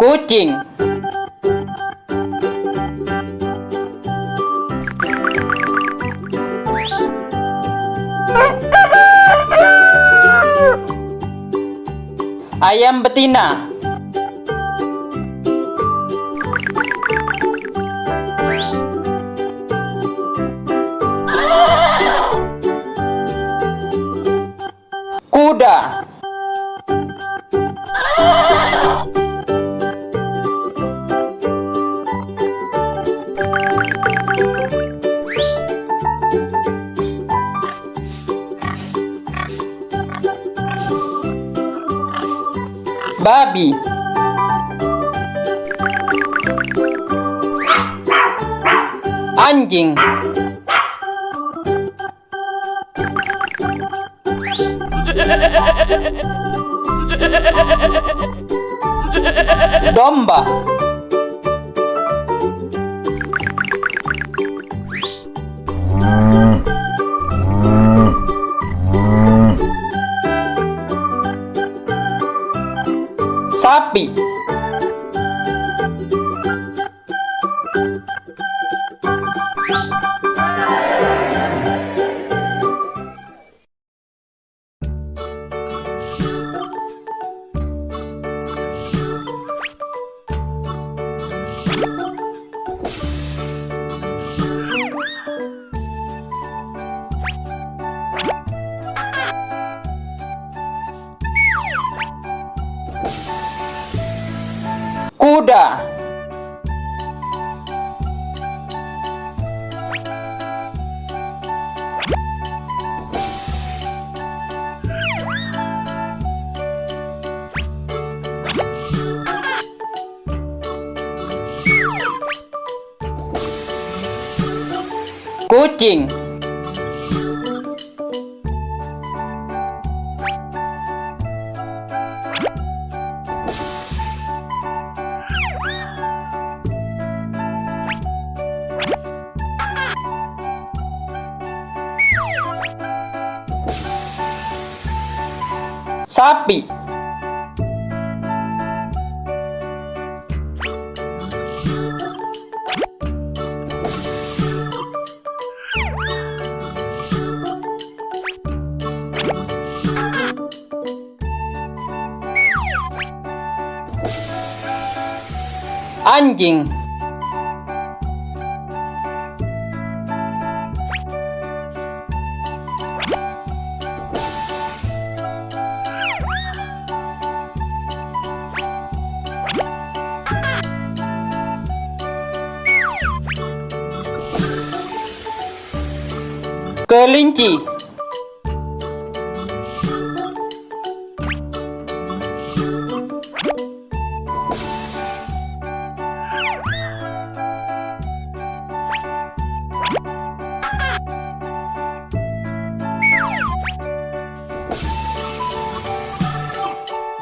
kucing. Ayam betina babi. Anjing. Domba. Sapi kuda kucing sapi anjing. Kelinci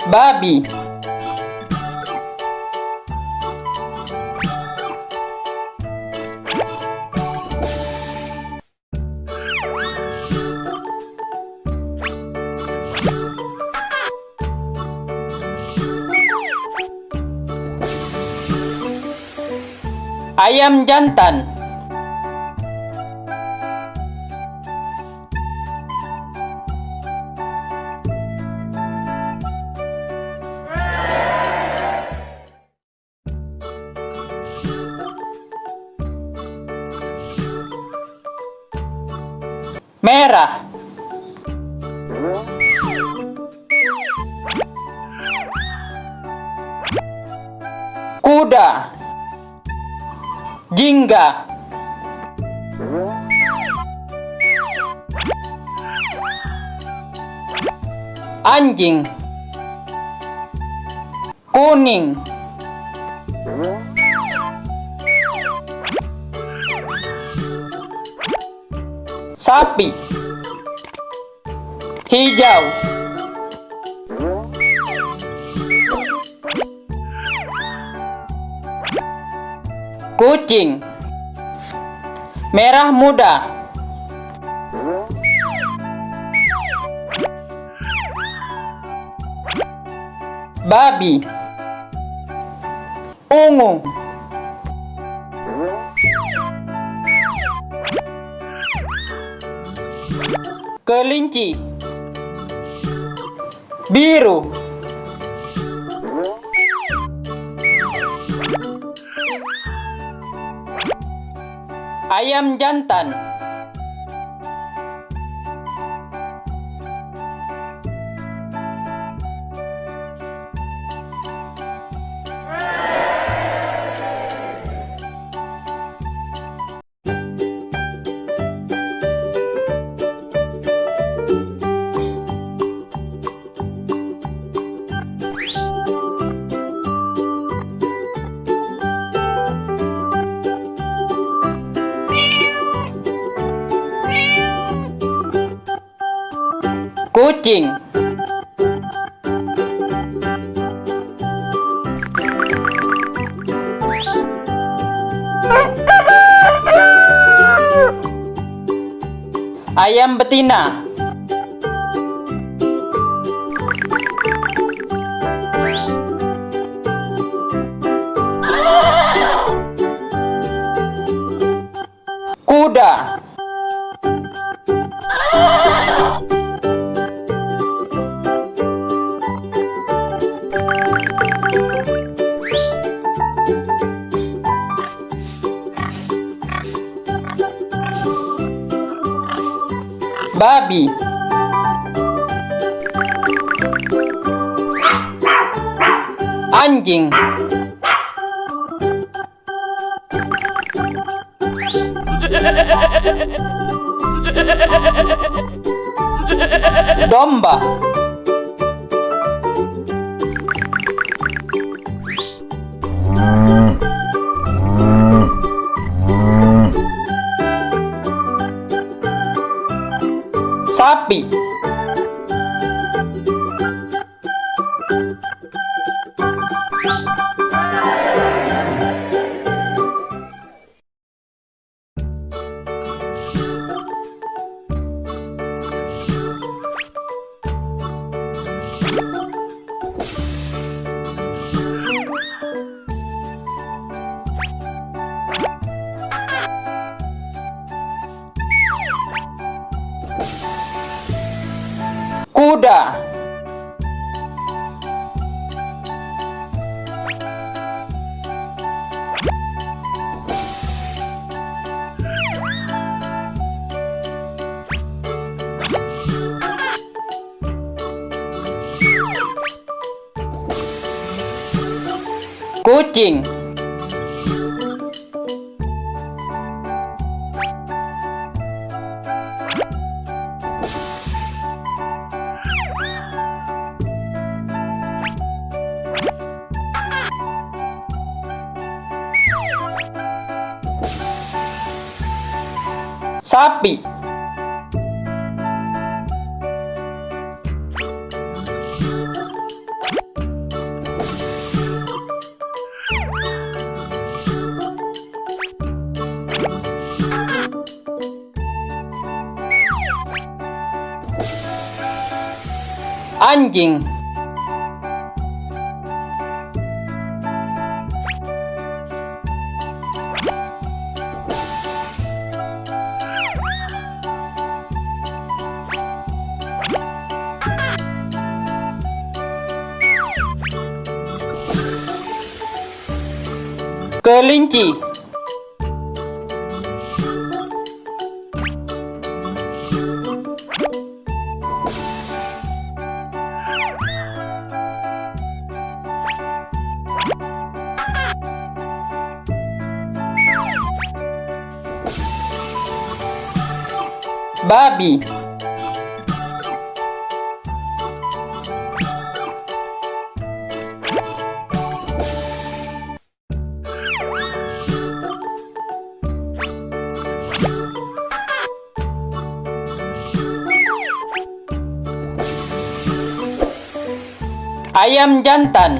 babi. Ayam jantan merah. Kuda. Jingga. Anjing. Kuning sapi. Hijau. Kucing. Merah muda. Babi. Ungu kelinci. Biru. Ayam jantan kucing ayam betina. Kuda babi. Anjing. Domba happy. Sapi kuda kucing sapi anjing kelinci babi ayam jantan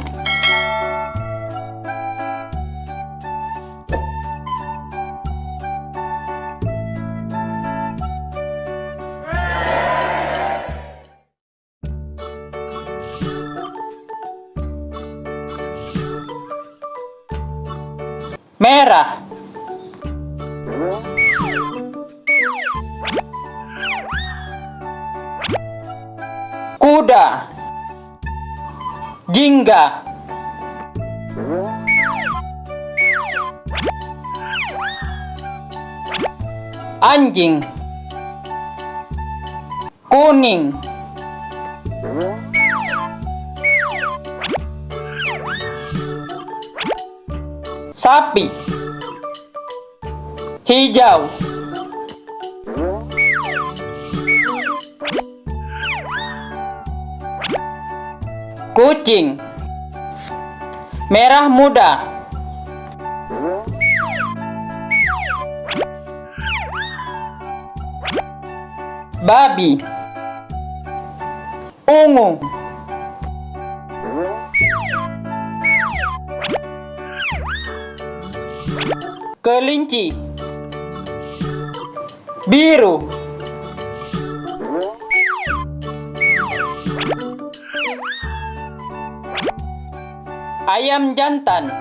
jingga. Anjing. Kuning. Sapi. Hijau kucing. Merah muda. Babi. Ungu. Kelinci. Biru ayam jantan